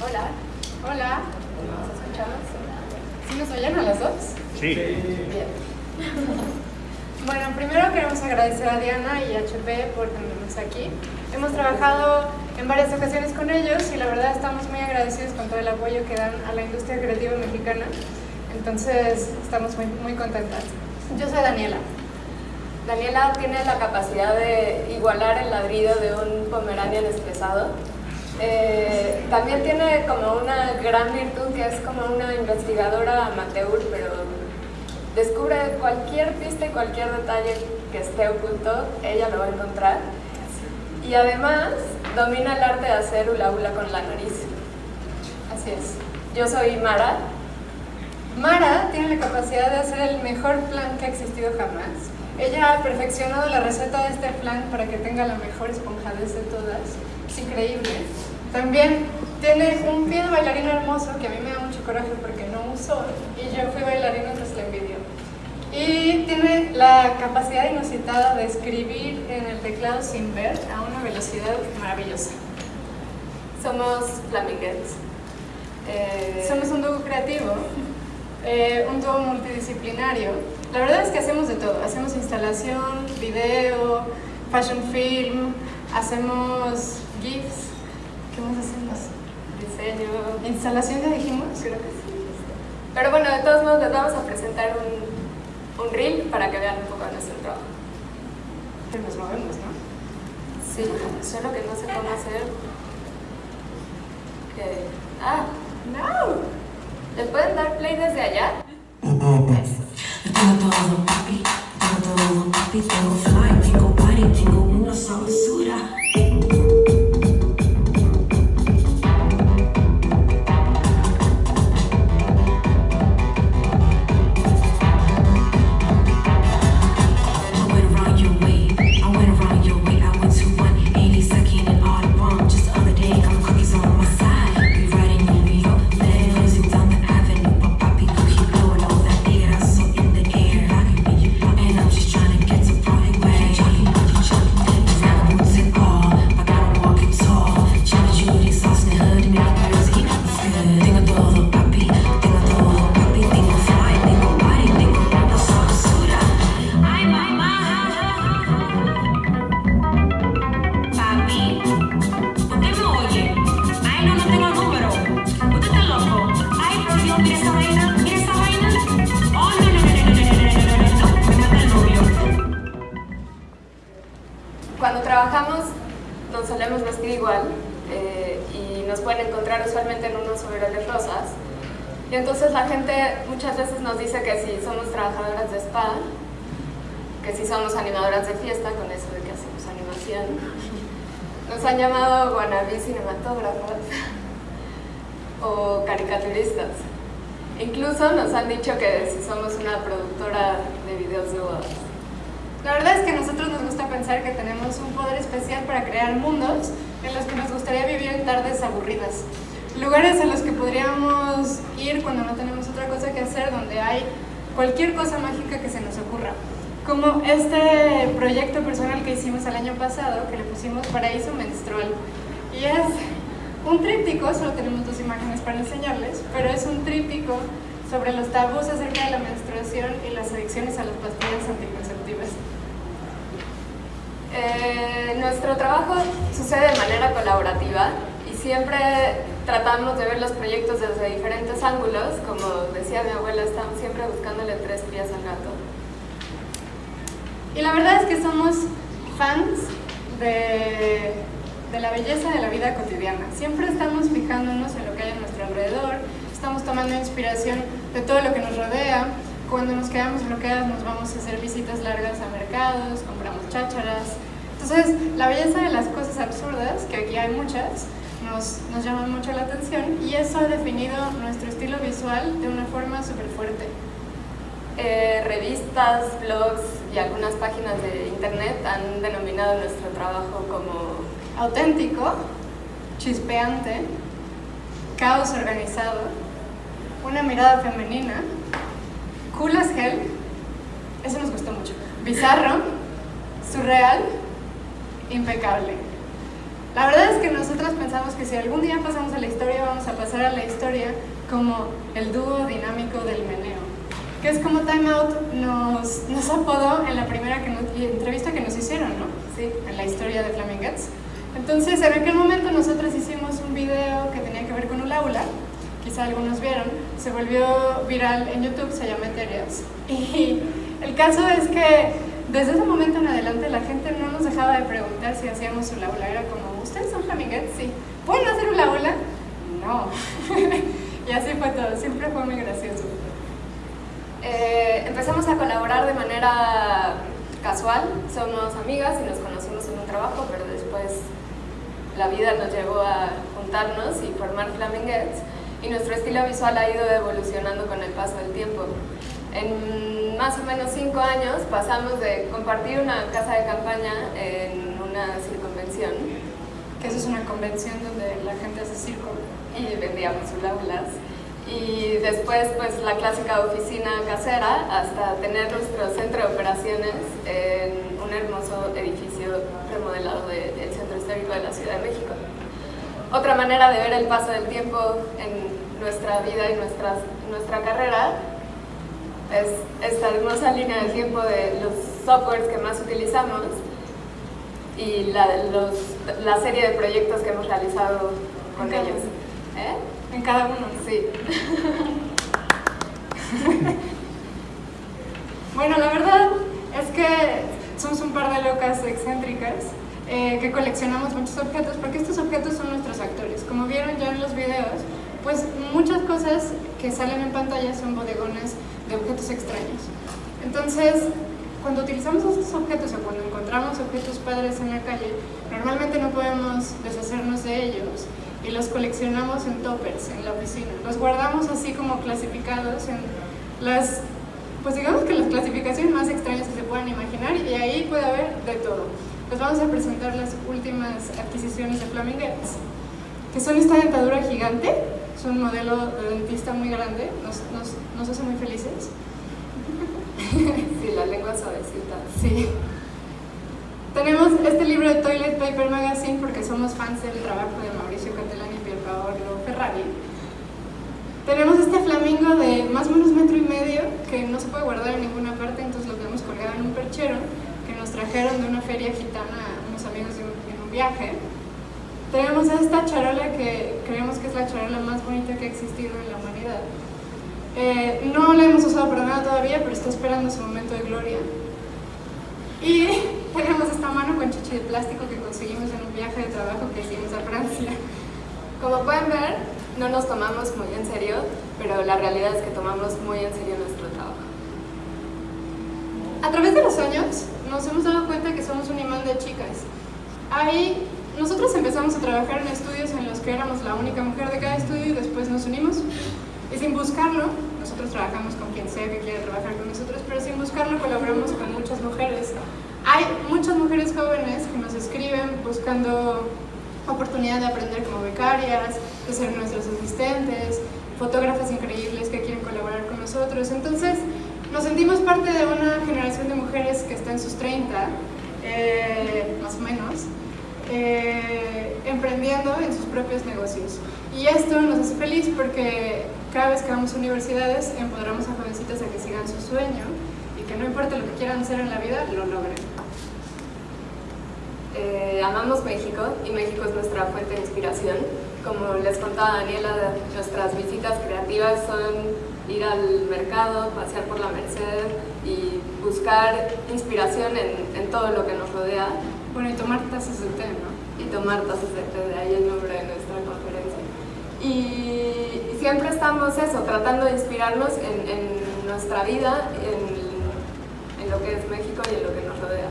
Hola. Hola. ¿Nos escuchamos? ¿Sí nos oyen a las dos? Sí. Bien. Bueno, primero queremos agradecer a Diana y a HP por tenernos aquí. Hemos trabajado en varias ocasiones con ellos y la verdad estamos muy agradecidos con todo el apoyo que dan a la industria creativa mexicana. Entonces, estamos muy, muy contentas. Yo soy Daniela. Daniela tiene la capacidad de igualar el ladrido de un pomeranian estresado. Eh, también tiene como una gran virtud que es como una investigadora amateur, pero descubre cualquier pista y cualquier detalle que esté oculto, ella lo va a encontrar. Y además domina el arte de hacer hula hula con la nariz. Así es. Yo soy Mara. Mara tiene la capacidad de hacer el mejor plan que ha existido jamás. Ella ha perfeccionado la receta de este plan para que tenga la mejor esponjadez de todas. Es increíble. También tiene un pie de bailarina hermoso que a mí me da mucho coraje porque no usó y yo fui bailarina entonces le envidio. Y tiene la capacidad inusitada de escribir en el teclado sin ver a una velocidad maravillosa. Somos flaminguettes. Eh, Somos un dúo creativo, eh, un dúo multidisciplinario. La verdad es que hacemos de todo. Hacemos instalación, video, fashion film, hacemos GIFs. ¿Qué más hacemos? Diseño. ¿Instalación ya dijimos? Creo que sí. Pero bueno, de todos modos les vamos a presentar un, un reel para que vean un poco nuestro trabajo. Nos movemos, ¿no? Sí, solo que no sé cómo hacer. Que... ¡Ah! ¡No! ¿Le pueden dar play desde allá? Eso. Tengo todo, papi, todo, papi, tengo fly, tengo party, tengo una sabrosura. Y entonces la gente muchas veces nos dice que si somos trabajadoras de spa, que si somos animadoras de fiesta, con eso de que hacemos animación. Nos han llamado wannabe cinematógrafas o caricaturistas. Incluso nos han dicho que si somos una productora de videos de bodas. La verdad es que a nosotros nos gusta pensar que tenemos un poder especial para crear mundos en los que nos gustaría vivir en tardes aburridas. Lugares a los que podríamos ir cuando no tenemos otra cosa que hacer, donde hay cualquier cosa mágica que se nos ocurra. Como este proyecto personal que hicimos el año pasado, que le pusimos Paraíso Menstrual. Y es un tríptico, solo tenemos dos imágenes para enseñarles, pero es un tríptico sobre los tabús acerca de la menstruación y las adicciones a las pastillas anticonceptivas. Eh, nuestro trabajo sucede de manera colaborativa siempre tratamos de ver los proyectos desde diferentes ángulos. Como decía mi abuela, estamos siempre buscándole tres pies al gato. Y la verdad es que somos fans de, de la belleza de la vida cotidiana. Siempre estamos fijándonos en lo que hay a nuestro alrededor, estamos tomando inspiración de todo lo que nos rodea. Cuando nos quedamos bloqueadas nos vamos a hacer visitas largas a mercados, compramos chácharas. Entonces, la belleza de las cosas absurdas, que aquí hay muchas, nos, nos llama mucho la atención y eso ha definido nuestro estilo visual de una forma súper fuerte. Eh, revistas, blogs y algunas páginas de internet han denominado nuestro trabajo como auténtico, chispeante, caos organizado, una mirada femenina, cool as hell, eso nos gustó mucho, bizarro, surreal, impecable. La verdad es que nosotros pensamos que si algún día pasamos a la historia vamos a pasar a la historia como el dúo dinámico del meneo. Que es como Time Out nos, nos apodó en la primera que nos- entrevista que nos hicieron, ¿no? Sí. En la historia de Flamingets. Entonces, en aquel momento nosotros hicimos un video que tenía que ver con un aula, quizá algunos vieron, se volvió viral en YouTube, se llama Eterias. Y el caso es que desde ese momento en adelante la gente no nos dejaba de preguntar si hacíamos un aula. Era como, ¿ustedes son Flamingets? Sí. ¿Pueden hacer un aula? No. y así fue todo, siempre fue muy gracioso. Eh, empezamos a colaborar de manera casual, somos amigas y nos conocimos en un trabajo, pero después la vida nos llevó a juntarnos y formar Flamingets y nuestro estilo visual ha ido evolucionando con el paso del tiempo. En más o menos cinco años pasamos de compartir una casa de campaña en una circunvención Que eso es una convención donde la gente hace circo. y vendíamos aulas. Y después, pues la clásica oficina casera, hasta tener nuestro centro de operaciones en un hermoso edificio remodelado de- del centro histórico de la Ciudad de México. Otra manera de ver el paso del tiempo en nuestra vida y nuestras, nuestra carrera es esta hermosa línea del tiempo de los softwares que más utilizamos y la, los- la serie de proyectos que hemos realizado con Cada ellos. ¿Eh? En cada uno. ¿no? Sí. Bueno, la verdad es que somos un par de locas excéntricas eh, que coleccionamos muchos objetos porque estos objetos son nuestros actores. Como vieron ya en los videos, pues muchas cosas que salen en pantalla son bodegones de objetos extraños. Entonces, cuando utilizamos estos objetos o cuando encontramos objetos padres en la calle, normalmente no podemos deshacernos de ellos y los coleccionamos en toppers en la oficina. Los guardamos así como clasificados en las, pues digamos que las clasificaciones más extrañas que se puedan imaginar y ahí puede haber de todo. Les vamos a presentar las últimas adquisiciones de Flamingets, que son esta dentadura gigante, es un modelo de dentista muy grande, nos, nos, nos hace muy felices. Sí, la lengua suavecita. Sí. Tenemos este libro de Toilet Paper Magazine porque somos fans del trabajo de Mauricio Catalán y Pierpaolo Ferrari. Tenemos este flamingo de más o menos metro y medio que no se puede guardar en ninguna parte, entonces lo tenemos colgado en un perchero que nos trajeron de una feria gitana unos amigos de un- en un viaje. Tenemos esta charola que creemos que es la charola más bonita que ha existido en la humanidad. Eh, no la hemos usado para nada todavía, pero está esperando su momento de gloria. Y tenemos esta mano con chichi de plástico que conseguimos en un viaje de trabajo que hicimos a Francia. Como pueden ver, no nos tomamos muy en serio, pero la realidad es que tomamos muy en serio nuestro trabajo. A través de los años nos hemos dado cuenta que somos un imán de chicas. Ahí nosotros empezamos a trabajar en estudios en los que éramos la única mujer de cada estudio y después nos unimos. Y sin buscarlo, nosotros trabajamos con quien sea que quiera trabajar con nosotros, pero sin buscarlo colaboramos con muchas mujeres. Hay muchas mujeres jóvenes que nos escriben buscando oportunidad de aprender como becarias, de ser nuestros asistentes, fotógrafas increíbles que quieren colaborar con nosotros. Entonces, nos sentimos parte de una generación de mujeres que está en sus 30, eh, más o menos, eh, emprendiendo en sus propios negocios. Y esto nos hace feliz porque cada vez que vamos a universidades empoderamos a jovencitas a que sigan su sueño y que no importa lo que quieran hacer en la vida, lo logren. Eh, amamos México y México es nuestra fuente de inspiración. Como les contaba Daniela, nuestras visitas creativas son ir al mercado, pasear por la Merced y buscar inspiración en, en todo lo que nos rodea Bueno, y tomar tazas de té, ¿no? y tomar tazas de té, de ahí el nombre de nuestra conferencia. Y, y siempre estamos eso, tratando de inspirarnos en, en nuestra vida, en, en lo que es México y en lo que nos rodea.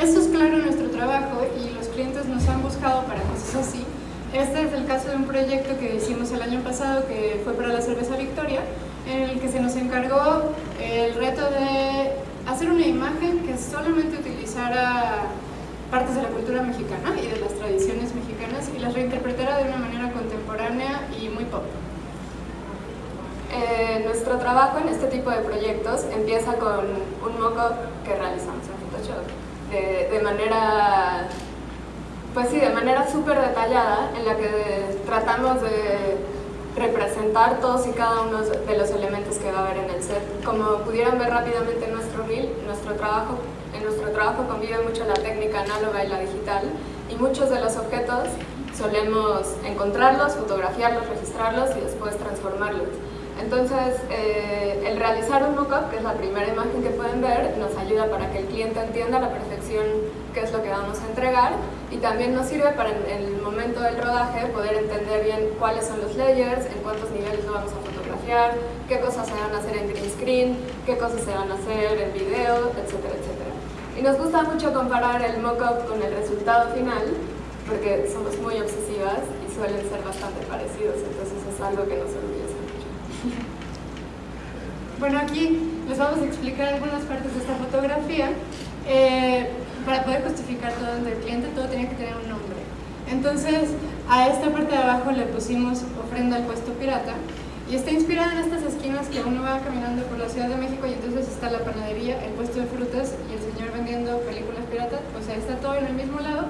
Esto es claro en nuestro trabajo y los clientes nos han buscado para cosas así. Este es el caso de un proyecto que hicimos el año pasado que fue para la cerveza Victoria, en el que se nos encargó el reto de hacer una imagen que solamente utilizara partes de la cultura mexicana y de las tradiciones mexicanas y las reinterpretara de una manera contemporánea y muy pop. Eh, nuestro trabajo en este tipo de proyectos empieza con un moco que realizamos en Photoshop de, de manera, pues sí, de manera súper detallada en la que tratamos de representar todos y cada uno de los elementos que va a haber en el set. Como pudieron ver rápidamente en nuestro reel, nuestro trabajo, en nuestro trabajo convive mucho la técnica análoga y la digital y muchos de los objetos solemos encontrarlos, fotografiarlos, registrarlos y después transformarlos. Entonces, eh, el realizar un mockup, que es la primera imagen que pueden ver, nos ayuda para que el cliente entienda a la perfección qué es lo que vamos a entregar y también nos sirve para en el momento del rodaje poder entender bien cuáles son los layers, en cuántos niveles lo vamos a fotografiar, qué cosas se van a hacer en green screen, qué cosas se van a hacer en video, etcétera, etcétera. Y nos gusta mucho comparar el mockup con el resultado final porque somos muy obsesivas y suelen ser bastante parecidos, entonces es algo que nos orgullece mucho. Bueno, aquí les vamos a explicar algunas partes de esta fotografía. Eh, para poder justificar todo ante el cliente, todo tiene que tener un nombre. Entonces, a esta parte de abajo le pusimos ofrenda al puesto pirata y está inspirada en estas esquinas que uno va caminando por la Ciudad de México y entonces está la panadería, el puesto de frutas y el señor vendiendo películas piratas, o sea, está todo en el mismo lado,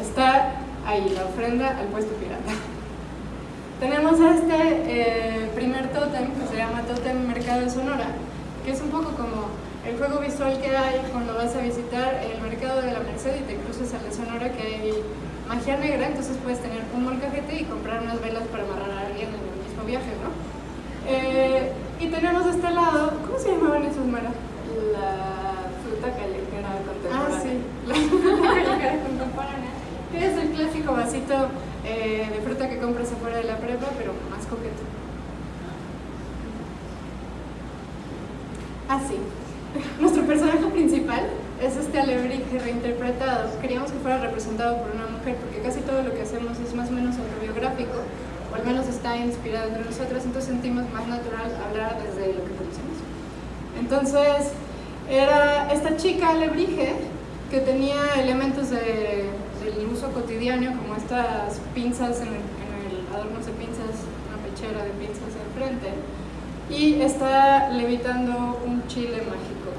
está ahí la ofrenda al puesto pirata. Tenemos este eh, primer tótem que se llama Tótem Mercado de Sonora, que es un poco como el juego visual que hay cuando vas a visitar el mercado de la Merced y te cruces a la Sonora que hay magia negra, entonces puedes tener un molcajete y comprar unas velas para amarrar a alguien en el mismo viaje, ¿no? Eh, y tenemos de este lado, ¿cómo se llamaban esos, Mara? La fruta callejera contemporánea. Ah, sí, la fruta callejera contemporánea, que es el clásico vasito eh, de fruta que compras afuera de la prepa, pero más coqueto. Así. Nuestro personaje principal es este alebrije reinterpretado. Queríamos que fuera representado por una mujer porque casi todo lo que hacemos es más o menos autobiográfico o al menos está inspirado entre nosotras, entonces sentimos más natural hablar desde lo que conocemos. Entonces, era esta chica alebrije que tenía elementos de, del uso cotidiano como estas pinzas en el, adornos de pinzas, una pechera de pinzas al frente y está levitando un chile mágico.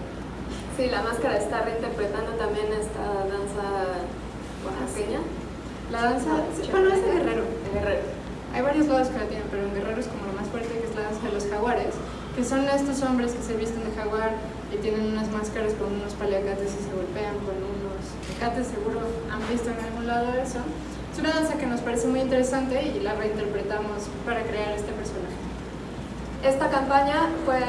Sí, la máscara está reinterpretando también esta danza oaxaqueña. La danza, sí, bueno, es de Guerrero. De Guerrero. Hay varios lados que la tienen, pero en Guerrero es como lo más fuerte, que es la danza de los jaguares, que son estos hombres que se visten de jaguar y tienen unas máscaras con unos paliacates y se golpean con unos mecates, seguro han visto en algún lado eso. Es una danza que nos parece muy interesante y la reinterpretamos para crear este personaje. Esta campaña fue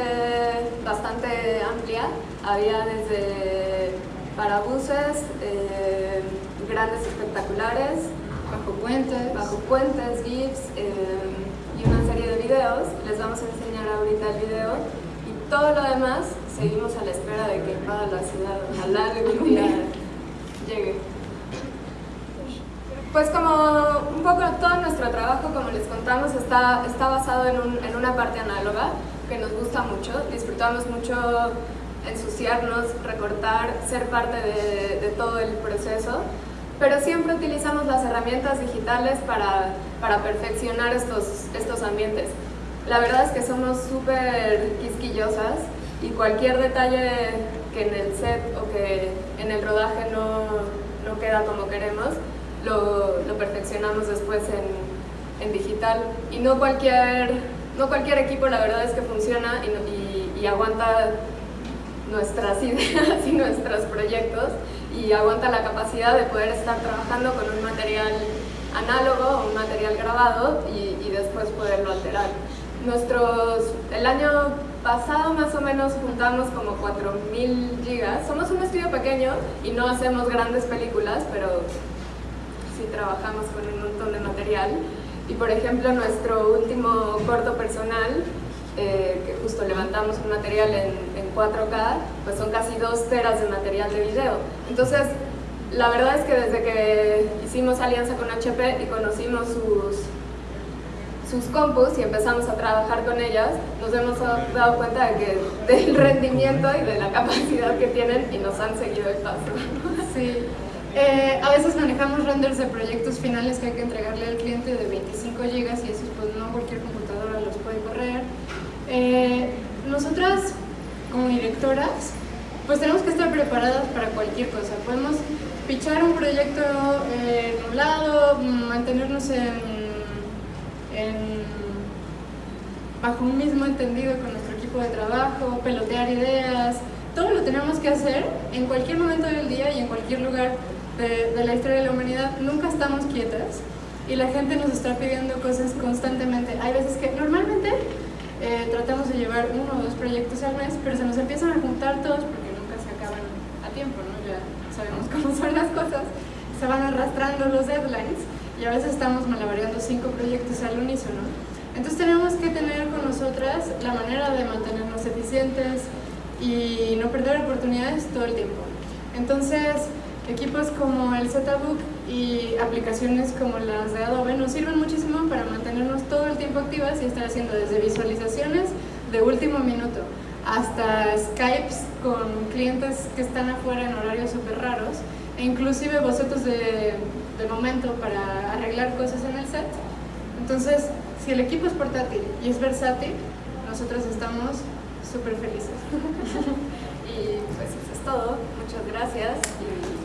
bastante amplia, había desde parabuses, eh, grandes espectaculares, Bajo puentes. bajo puentes, GIFs eh, y una serie de videos. Les vamos a enseñar ahorita el video y todo lo demás seguimos a la espera de que invada la ciudad. Ojalá algún día llegue. Pues como un poco todo nuestro trabajo, como les contamos, está, está basado en, en una parte análoga que nos gusta mucho. Disfrutamos mucho ensuciarnos, recortar, ser parte de, de todo el proceso, pero siempre utilizamos las herramientas digitales para, para perfeccionar estos, estos ambientes. La verdad es que somos súper quisquillosas y cualquier detalle que en el set o que en el rodaje no, no queda como queremos, lo, lo perfeccionamos después en, en digital. Y no cualquier, no cualquier equipo la verdad es que funciona y, y- y aguanta nuestras ideas y nuestros proyectos y aguanta la capacidad de poder estar trabajando con un material análogo o un material grabado y, y después poderlo alterar. Nuestros, el año pasado más o menos juntamos como 4.000 gigas. Somos un estudio pequeño y no hacemos grandes películas, pero sí trabajamos con un montón de material. Y por ejemplo, nuestro último corto personal, eh, que justo levantamos un material en, en 4K, pues son casi dos teras de material de video. Entonces, la verdad es que desde que hicimos alianza con HP y conocimos sus, sus compus y empezamos a trabajar con ellas, nos hemos dado cuenta de que, del rendimiento y de la capacidad que tienen y nos han seguido el paso. Sí. Eh, a veces manejamos renders de proyectos finales que hay que entregarle al cliente de 25 GB y esos pues no cualquier computadora los puede correr. Eh, nosotras como directoras pues tenemos que estar preparadas para cualquier cosa. Podemos pichar un proyecto eh, mantenernos en, en bajo un mismo entendido con nuestro equipo de trabajo, pelotear ideas, todo lo tenemos que hacer en cualquier momento del día y en cualquier lugar de, la historia de la humanidad. Nunca estamos quietas y la gente nos está pidiendo cosas constantemente. Hay veces que normalmente eh, tratamos de llevar uno o dos proyectos al mes, pero se nos empiezan a juntar todos porque nunca se acaban a tiempo, ¿no? Ya sabemos cómo son las cosas. Se van arrastrando los deadlines y a veces estamos malabareando cinco proyectos al unísono. Entonces tenemos que tener con nosotras la manera de mantenernos eficientes y no perder oportunidades todo el tiempo. Entonces, equipos como el ZBook y aplicaciones como las de Adobe nos sirven muchísimo para mantenernos todo el tiempo activas y estar haciendo desde visualizaciones de último minuto hasta Skypes con clientes que están afuera en horarios súper raros e inclusive bocetos de, de momento para arreglar cosas en el set. Entonces, si el equipo es portátil y es versátil, nosotros estamos súper felices. Y pues eso es todo. Muchas gracias y